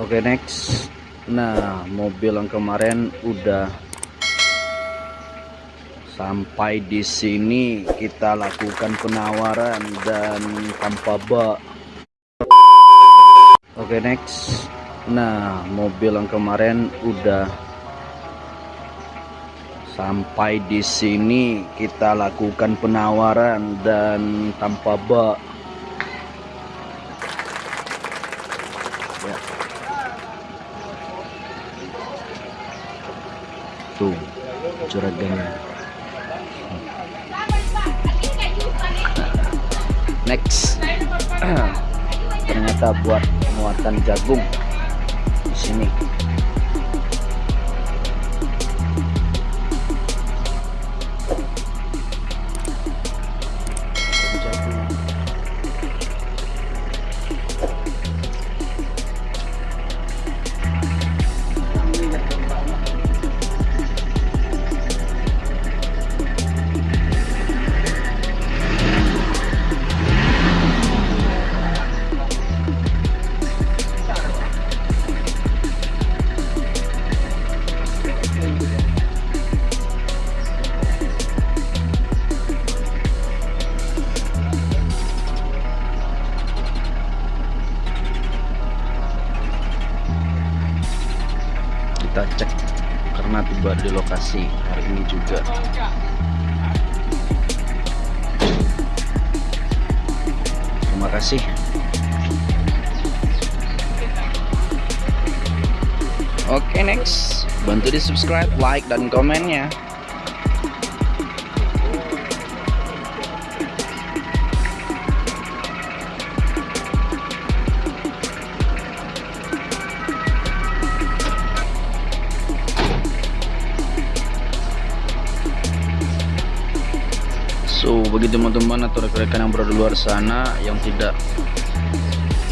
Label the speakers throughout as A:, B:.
A: Oke next. Nah mobil yang kemarin udah Sampai di sini kita lakukan penawaran dan tanpa bak Oke next. Nah mobil yang kemarin udah Sampai di sini kita lakukan penawaran dan tanpa bak tuh juragannya. Next. Ternyata buat muatan jagung di sini kita cek karena tiba di lokasi hari ini juga. Terima kasih. Oke next. Bantu di subscribe like dan komennya So bagi teman-teman atau rekan-rekan yang berada luar sana yang tidak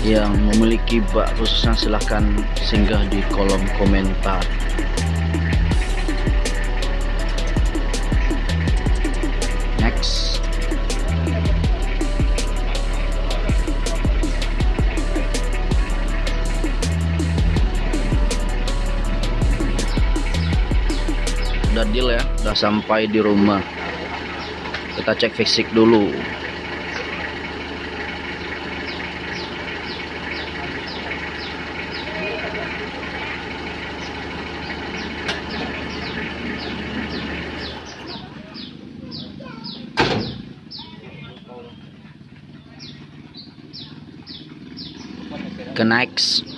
A: yang memiliki bak khususnya silahkan singgah di kolom komentar. Next. Udah deal ya udah sampai di rumah kita cek fisik dulu. Ke next